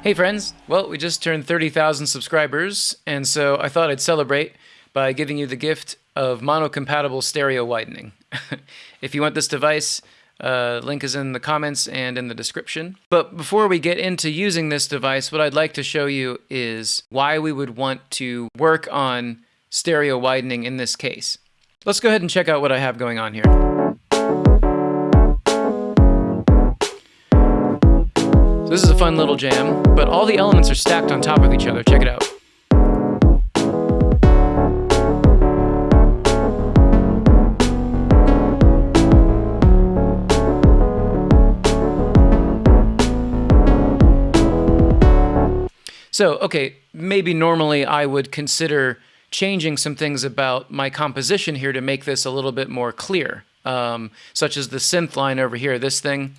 Hey friends, well, we just turned 30,000 subscribers, and so I thought I'd celebrate by giving you the gift of mono-compatible stereo widening. if you want this device, uh, link is in the comments and in the description. But before we get into using this device, what I'd like to show you is why we would want to work on stereo widening in this case. Let's go ahead and check out what I have going on here. So this is a fun little jam, but all the elements are stacked on top of each other. Check it out. So, okay, maybe normally I would consider changing some things about my composition here to make this a little bit more clear, um, such as the synth line over here, this thing.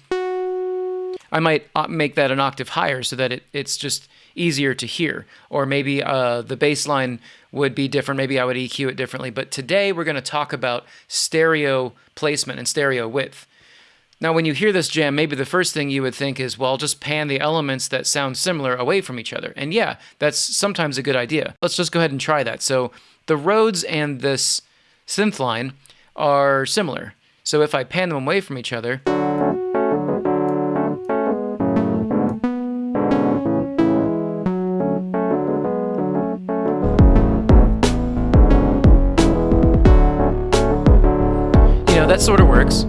I might uh, make that an octave higher so that it, it's just easier to hear. Or maybe uh, the bass line would be different. Maybe I would EQ it differently. But today we're going to talk about stereo placement and stereo width. Now, when you hear this jam, maybe the first thing you would think is, well, just pan the elements that sound similar away from each other. And yeah, that's sometimes a good idea. Let's just go ahead and try that. So the Rhodes and this synth line are similar. So if I pan them away from each other, that sort of works.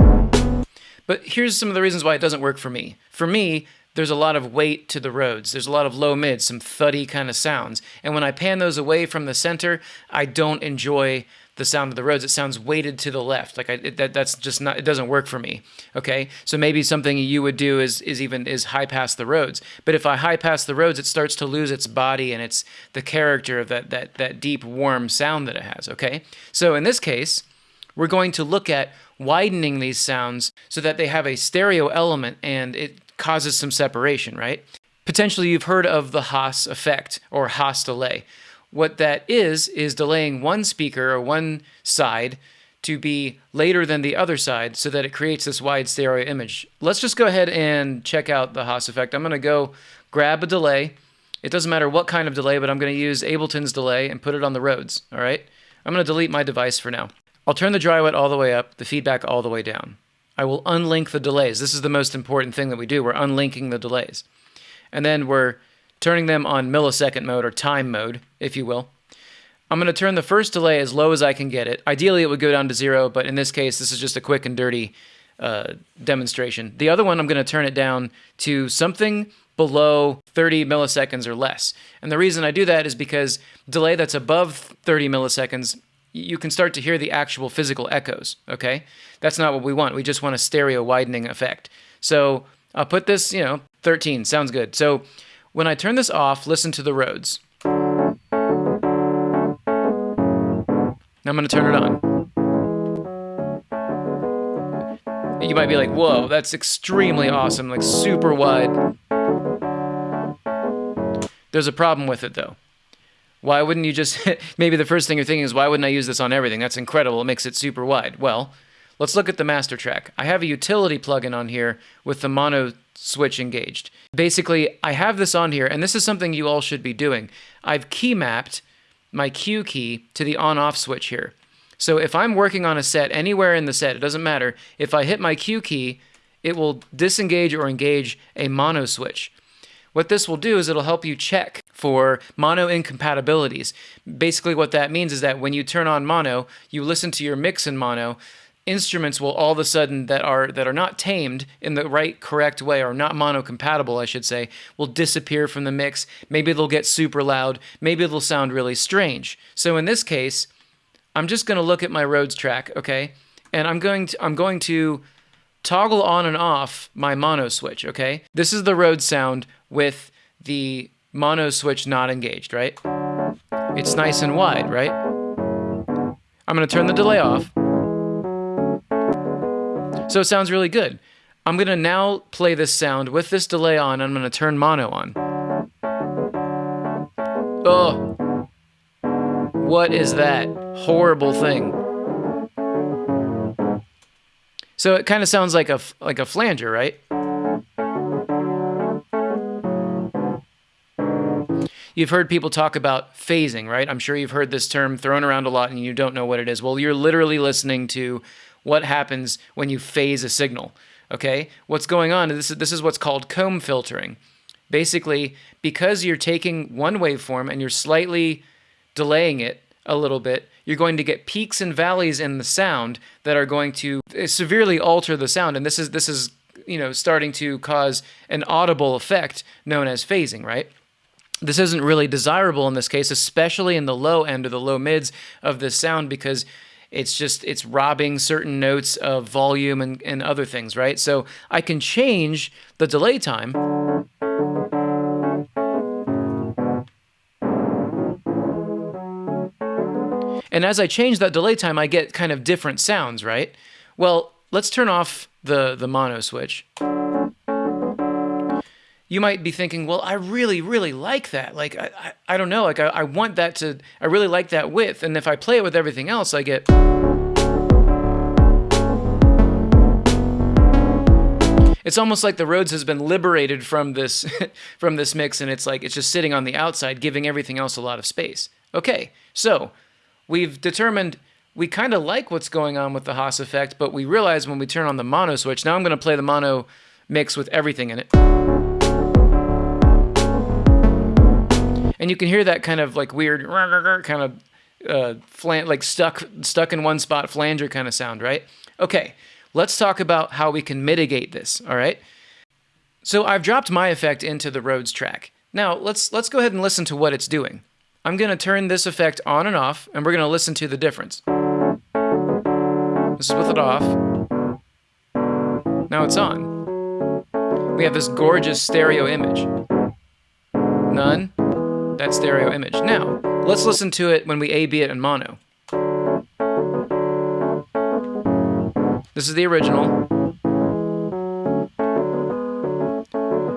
But here's some of the reasons why it doesn't work for me. For me, there's a lot of weight to the Rhodes. There's a lot of low mids, some thuddy kind of sounds. And when I pan those away from the center, I don't enjoy the sound of the Rhodes. It sounds weighted to the left. Like I, it, that, that's just not. It doesn't work for me. Okay, so maybe something you would do is is even is high pass the Rhodes. But if I high pass the Rhodes, it starts to lose its body and its the character of that that that deep warm sound that it has. Okay, so in this case, we're going to look at widening these sounds so that they have a stereo element and it causes some separation, right? Potentially you've heard of the Haas effect or Haas delay. What that is, is delaying one speaker or one side to be later than the other side so that it creates this wide stereo image. Let's just go ahead and check out the Haas effect. I'm going to go grab a delay. It doesn't matter what kind of delay, but I'm going to use Ableton's delay and put it on the Rhodes, all right? I'm going to delete my device for now. I'll turn the dry wet all the way up, the feedback all the way down. I will unlink the delays. This is the most important thing that we do. We're unlinking the delays. And then we're turning them on millisecond mode or time mode, if you will. I'm going to turn the first delay as low as I can get it. Ideally, it would go down to zero, but in this case, this is just a quick and dirty uh, demonstration. The other one, I'm going to turn it down to something below 30 milliseconds or less. And the reason I do that is because delay that's above 30 milliseconds you can start to hear the actual physical echoes, okay? That's not what we want. We just want a stereo widening effect. So I'll put this, you know, 13, sounds good. So when I turn this off, listen to the Rhodes. Now I'm going to turn it on. You might be like, whoa, that's extremely awesome, like super wide. There's a problem with it though. Why wouldn't you just, maybe the first thing you're thinking is, why wouldn't I use this on everything? That's incredible. It makes it super wide. Well, let's look at the master track. I have a utility plugin on here with the mono switch engaged. Basically, I have this on here, and this is something you all should be doing. I've key mapped my Q key to the on-off switch here. So if I'm working on a set anywhere in the set, it doesn't matter, if I hit my Q key, it will disengage or engage a mono switch. What this will do is it'll help you check for mono incompatibilities. Basically what that means is that when you turn on mono, you listen to your mix in mono, instruments will all of a sudden that are that are not tamed in the right correct way or not mono compatible I should say will disappear from the mix. Maybe they'll get super loud. Maybe they'll sound really strange. So in this case I'm just going to look at my Rhodes track okay? And I'm going to I'm going to toggle on and off my mono switch okay? This is the Rhodes sound with the mono switch not engaged, right? It's nice and wide, right? I'm going to turn the delay off. So it sounds really good. I'm going to now play this sound with this delay on. I'm going to turn mono on. Oh, what is that horrible thing? So it kind of sounds like a like a flanger, right? You've heard people talk about phasing, right? I'm sure you've heard this term thrown around a lot and you don't know what it is. Well, you're literally listening to what happens when you phase a signal. Okay? What's going on? This is, this is what's called comb filtering. Basically, because you're taking one waveform and you're slightly delaying it a little bit, you're going to get peaks and valleys in the sound that are going to eh, severely alter the sound. And this is this is you know starting to cause an audible effect known as phasing, right? This isn't really desirable in this case, especially in the low end or the low mids of this sound because it's just it's robbing certain notes of volume and, and other things, right? So I can change the delay time. And as I change that delay time, I get kind of different sounds, right? Well, let's turn off the, the mono switch you might be thinking, well, I really, really like that. Like, I, I, I don't know, like, I, I want that to, I really like that width. And if I play it with everything else, I get. It's almost like the Rhodes has been liberated from this, from this mix, and it's like it's just sitting on the outside, giving everything else a lot of space. Okay, so we've determined we kind of like what's going on with the Haas effect, but we realize when we turn on the mono switch, now I'm going to play the mono mix with everything in it. And you can hear that kind of like weird kind of uh, flan- like stuck stuck in one spot flanger kind of sound, right? Okay, let's talk about how we can mitigate this. All right. So I've dropped my effect into the Rhodes track. Now let's let's go ahead and listen to what it's doing. I'm going to turn this effect on and off, and we're going to listen to the difference. This is with it off. Now it's on. We have this gorgeous stereo image. None that stereo image. Now, let's listen to it when we A-B it in mono. This is the original.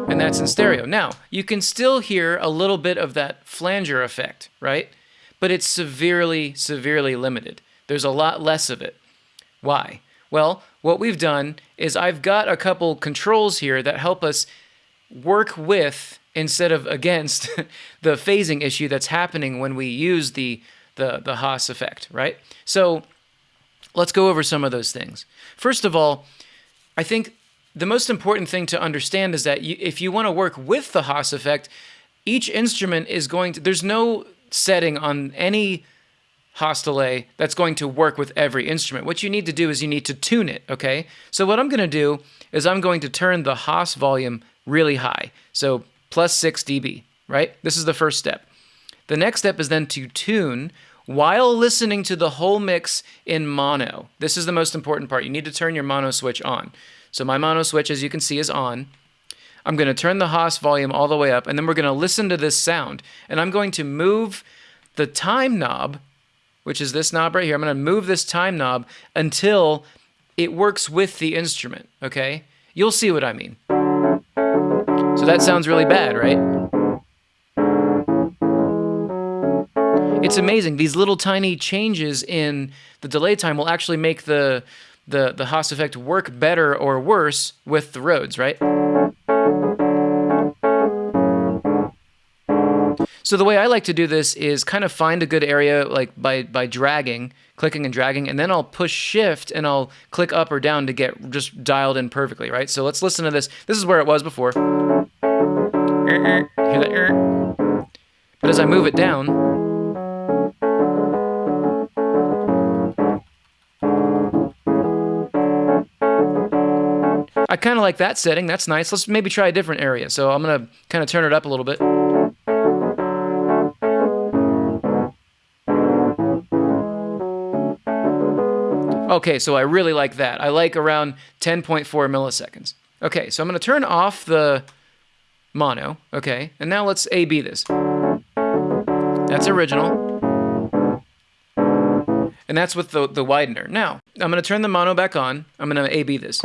And that's in stereo. Now, you can still hear a little bit of that flanger effect, right? But it's severely, severely limited. There's a lot less of it. Why? Well, what we've done is I've got a couple controls here that help us work with instead of against the phasing issue that's happening when we use the, the, the Haas effect, right? So let's go over some of those things. First of all, I think the most important thing to understand is that you, if you want to work with the Haas effect, each instrument is going to, there's no setting on any Haas delay that's going to work with every instrument. What you need to do is you need to tune it, okay? So what I'm going to do is I'm going to turn the Haas volume really high. So plus 6 dB, right? This is the first step. The next step is then to tune while listening to the whole mix in mono. This is the most important part. You need to turn your mono switch on. So my mono switch, as you can see, is on. I'm going to turn the Haas volume all the way up, and then we're going to listen to this sound. And I'm going to move the time knob, which is this knob right here. I'm going to move this time knob until it works with the instrument, okay? You'll see what I mean. So that sounds really bad, right? It's amazing. These little tiny changes in the delay time will actually make the the the Haas effect work better or worse with the Rhodes, right? So the way I like to do this is kind of find a good area like by by dragging, clicking and dragging, and then I'll push shift and I'll click up or down to get just dialed in perfectly, right? So let's listen to this. This is where it was before. Hear that? But as I move it down, I kind of like that setting. That's nice. Let's maybe try a different area. So I'm going to kind of turn it up a little bit. Okay, so I really like that. I like around 10.4 milliseconds. Okay, so I'm going to turn off the mono, okay? And now let's A-B this. That's original. And that's with the, the widener. Now, I'm to turn the mono back on. I'm going to A-B this.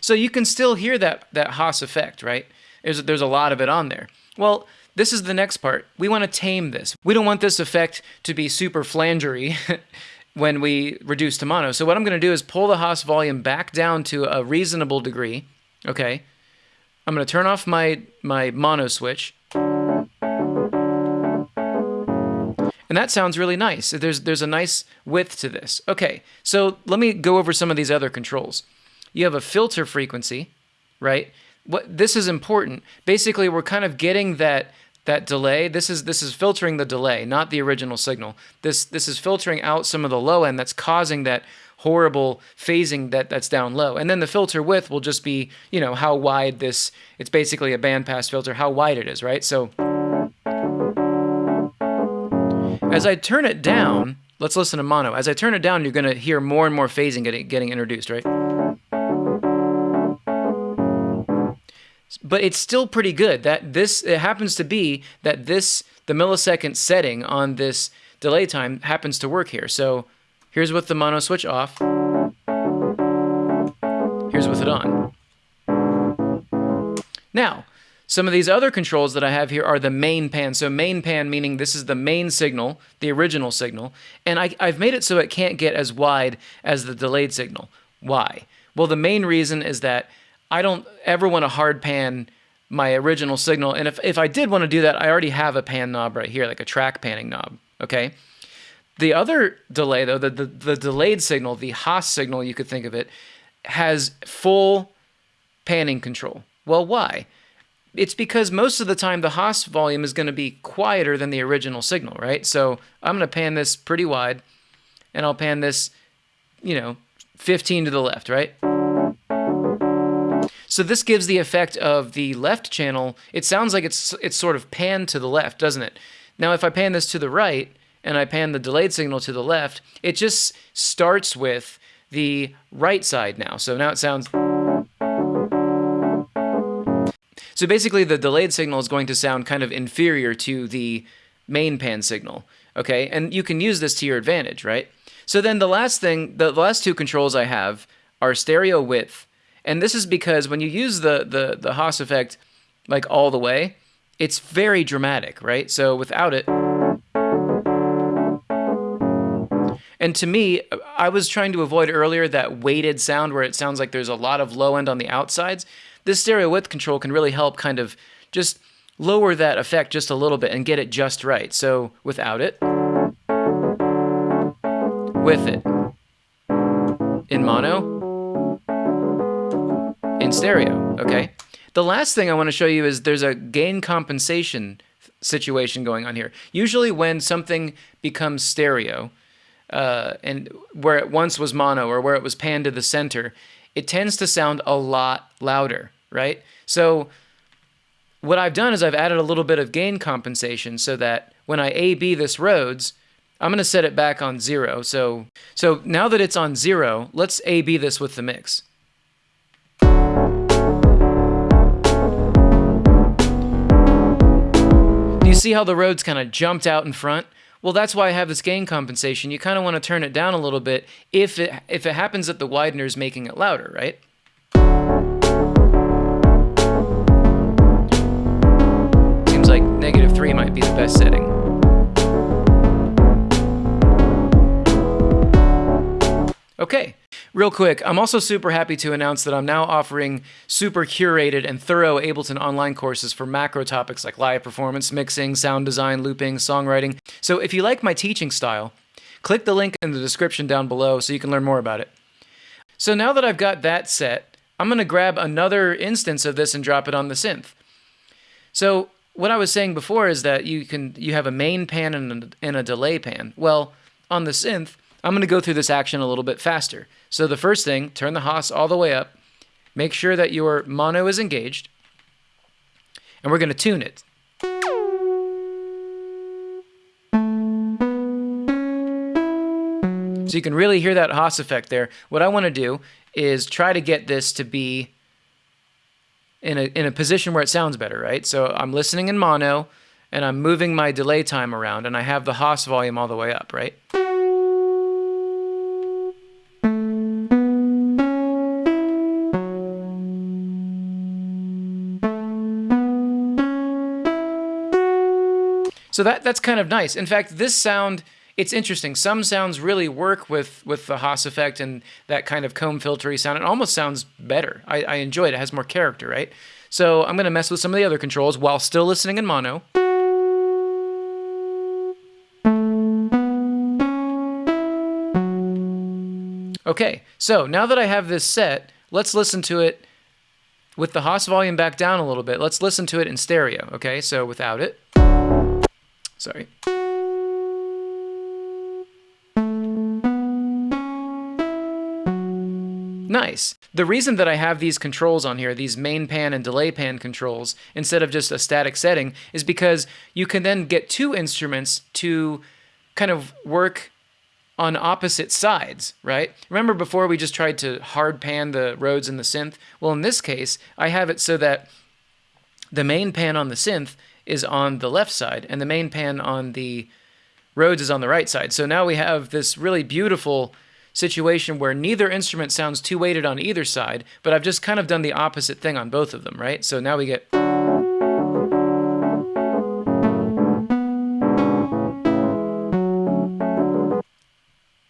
So you can still hear that, that Haas effect, right? There's, there's a lot of it on there. Well, this is the next part. We want to tame this. We don't want this effect to be super flangery when we reduce to mono. So what I'm going to do is pull the Haas volume back down to a reasonable degree, okay? I'm going to turn off my, my mono switch. And that sounds really nice. There's, there's a nice width to this. Okay, so let me go over some of these other controls. You have a filter frequency, right? What This is important. Basically, we're kind of getting that that delay. This is this is filtering the delay, not the original signal. This this is filtering out some of the low end that's causing that horrible phasing that that's down low. And then the filter width will just be, you know, how wide this it's basically a bandpass filter, how wide it is, right? So as I turn it down, let's listen to mono. As I turn it down, you're going to hear more and more phasing getting getting introduced, right? But it's still pretty good. That this it happens to be that this the millisecond setting on this delay time happens to work here. So here's with the mono switch off. Here's with it on. Now, some of these other controls that I have here are the main pan. So main pan meaning this is the main signal, the original signal, and I, I've made it so it can't get as wide as the delayed signal. Why? Well, the main reason is that I don't ever want to hard pan my original signal. And if, if I did want to do that, I already have a pan knob right here, like a track panning knob, okay? The other delay, though, the, the, the delayed signal, the Haas signal, you could think of it, has full panning control. Well, why? It's because most of the time the Haas volume is going to be quieter than the original signal, right? So I'm going to pan this pretty wide, and I'll pan this, you know, 15 to the left, right? So this gives the effect of the left channel. It sounds like it's it's sort of panned to the left, doesn't it? Now if I pan this to the right and I pan the delayed signal to the left, it just starts with the right side now. So now it sounds So basically the delayed signal is going to sound kind of inferior to the main pan signal, okay? And you can use this to your advantage, right? So then the last thing, the last two controls I have are stereo width and this is because when you use the, the, the Haas effect like all the way, it's very dramatic, right? So without it, and to me, I was trying to avoid earlier that weighted sound where it sounds like there's a lot of low end on the outsides. This stereo width control can really help kind of just lower that effect just a little bit and get it just right. So without it, with it, in mono, in stereo, okay? The last thing I want to show you is there's a gain compensation situation going on here. Usually when something becomes stereo, uh, and where it once was mono or where it was panned to the center, it tends to sound a lot louder, right? So what I've done is I've added a little bit of gain compensation so that when I A-B this Rhodes, I'm going to set it back on zero. So, so now that it's on zero, let's A-B this with the mix. You see how the Rhodes kind of jumped out in front? Well, that's why I have this gain compensation. You kind of want to turn it down a little bit if it, if it happens that the widener is making it louder, right? Seems like negative 3 might be the best setting. Okay, Real quick, I'm also super happy to announce that I'm now offering super curated and thorough Ableton online courses for macro topics like live performance, mixing, sound design, looping, songwriting. So if you like my teaching style, click the link in the description down below so you can learn more about it. So now that I've got that set, I'm going to grab another instance of this and drop it on the synth. So what I was saying before is that you can you have a main pan and a, and a delay pan. Well, on the synth, I'm going to go through this action a little bit faster. So the first thing, turn the Haas all the way up. Make sure that your mono is engaged. And we're going to tune it. So you can really hear that Haas effect there. What I want to do is try to get this to be in a, in a position where it sounds better, right? So I'm listening in mono, and I'm moving my delay time around, and I have the Haas volume all the way up, right? So that that's kind of nice. In fact, this sound it's interesting. Some sounds really work with with the Haas effect and that kind of comb filtery sound. It almost sounds better. I, I enjoy it. It has more character, right? So I'm going to mess with some of the other controls while still listening in mono. Okay, so now that I have this set, let's listen to it with the Haas volume back down a little bit. Let's listen to it in stereo, okay? So without it. Sorry. Nice. The reason that I have these controls on here, these main pan and delay pan controls, instead of just a static setting, is because you can then get two instruments to kind of work on opposite sides, right? Remember before we just tried to hard pan the Rhodes and the synth? Well, in this case, I have it so that the main pan on the synth is on the left side and the main pan on the Rhodes is on the right side. So now we have this really beautiful situation where neither instrument sounds too weighted on either side, but I've just kind of done the opposite thing on both of them, right? So now we get...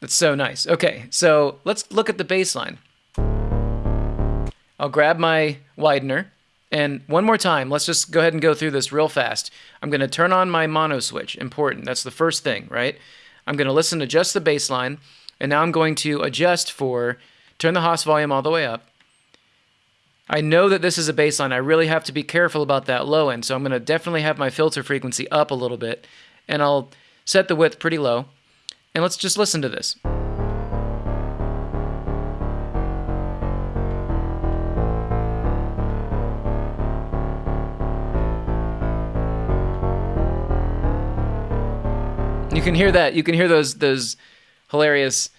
That's so nice. Okay, so let's look at the bass line. I'll grab my widener, and one more time, let's just go ahead and go through this real fast. I'm going to turn on my mono switch. Important. That's the first thing, right? I'm going to listen to just the bass line. And now I'm going to adjust for, turn the Haas volume all the way up. I know that this is a bass line. I really have to be careful about that low end. So I'm going to definitely have my filter frequency up a little bit. And I'll set the width pretty low. And let's just listen to this. You can hear that. You can hear those those hilarious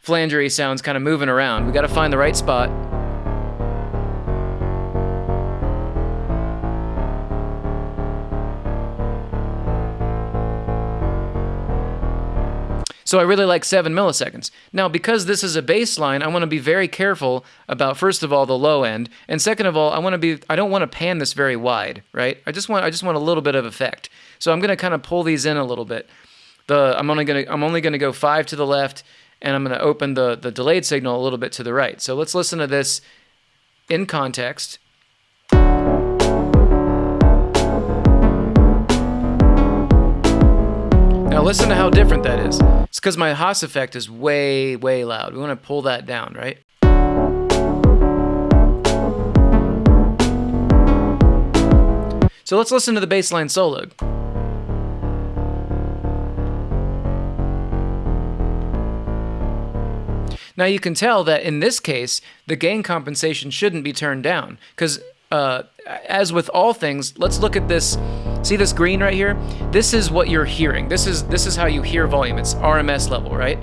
flangery sounds kind of moving around. We got to find the right spot. So I really like 7 milliseconds. Now, because this is a bass line, I want to be very careful about, first of all, the low end, and second of all, I want to be, I don't want to pan this very wide, right? I just want, I just want a little bit of effect. So I'm going to kind of pull these in a little bit. The, I'm only going to, I'm only to go five to the left, and I'm going to open the, the delayed signal a little bit to the right. So let's listen to this in context. Now listen to how different that is. It's because my Haas effect is way, way loud. We want to pull that down, right? So let's listen to the bass line solo. Now you can tell that in this case, the gain compensation shouldn't be turned down because uh, as with all things, let's look at this. See this green right here? This is what you're hearing. This is this is how you hear volume. It's RMS level, right?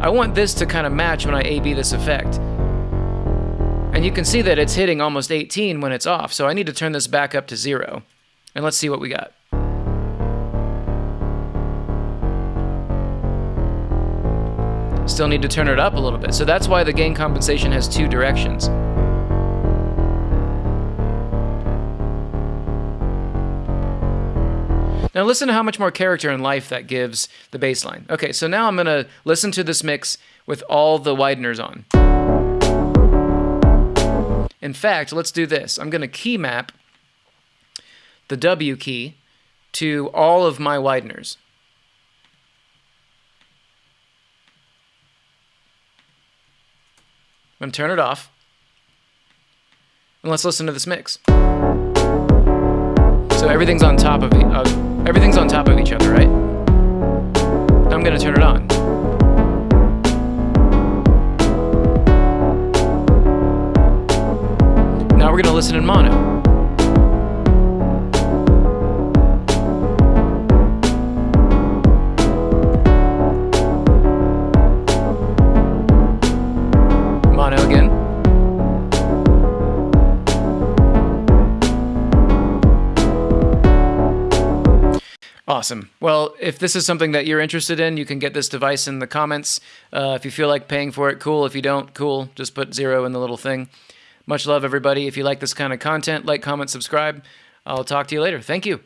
I want this to kind of match when I A-B this effect. And you can see that it's hitting almost 18 when it's off, so I need to turn this back up to zero. And let's see what we got. Still need to turn it up a little bit. So that's why the gain compensation has two directions. Now listen to how much more character and life that gives the bass line. Okay, so now I'm going to listen to this mix with all the wideners on. In fact, let's do this. I'm going to key map the W key to all of my wideners. I'm going to turn it off. And let's listen to this mix. So everything's on top of, everything's on top of each other, right? I'm going to turn it on. Now we're going to listen in mono. Awesome. Well, if this is something that you're interested in, you can get this device in the comments. Uh, if you feel like paying for it, cool. If you don't, cool. Just put zero in the little thing. Much love, everybody. If you like this kind of content, like, comment, subscribe. I'll talk to you later. Thank you.